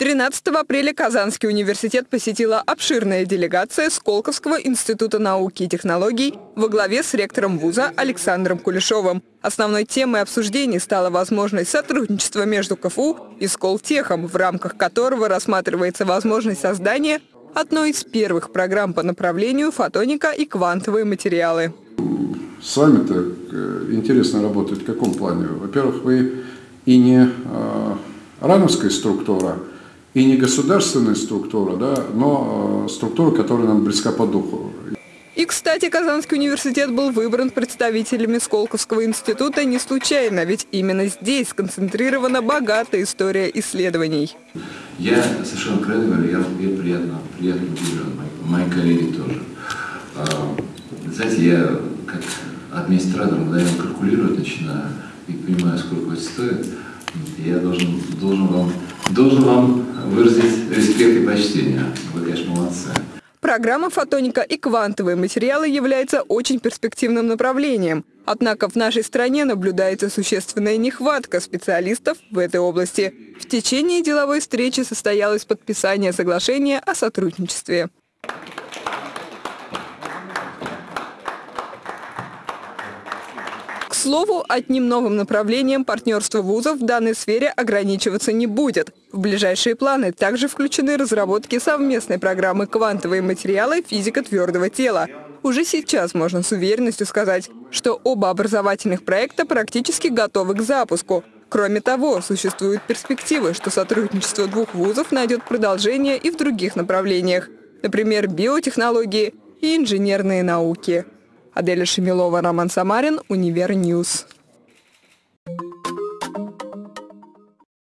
13 апреля Казанский университет посетила обширная делегация Сколковского института науки и технологий во главе с ректором вуза Александром Кулешовым. Основной темой обсуждений стала возможность сотрудничества между КФУ и Сколтехом, в рамках которого рассматривается возможность создания одной из первых программ по направлению фотоника и квантовые материалы. С вами-то э, интересно работать в каком плане? Во-первых, вы и не э, рановская структура, и не государственная структура, да, но э, структура, которая нам близка по духу. И, кстати, Казанский университет был выбран представителями Сколковского института не случайно, ведь именно здесь сконцентрирована богатая история исследований. Я совершенно откровенно говорю, я, я приятно, приятно удивлен, мои, мои коллеги тоже. А, знаете, я как администратор мгновенно калькулировать начинаю и понимаю, сколько это стоит. Я должен, должен вам должен вам выразить респект и почтение. Вы, конечно, молодцы. Программа фотоника и квантовые материалы является очень перспективным направлением. Однако в нашей стране наблюдается существенная нехватка специалистов в этой области. В течение деловой встречи состоялось подписание соглашения о сотрудничестве. Слову, одним новым направлением партнерства вузов в данной сфере ограничиваться не будет. В ближайшие планы также включены разработки совместной программы «Квантовые материалы. Физика твердого тела». Уже сейчас можно с уверенностью сказать, что оба образовательных проекта практически готовы к запуску. Кроме того, существуют перспективы, что сотрудничество двух вузов найдет продолжение и в других направлениях, например, биотехнологии и инженерные науки. Аделя Шемилова, Роман Самарин, Универ News.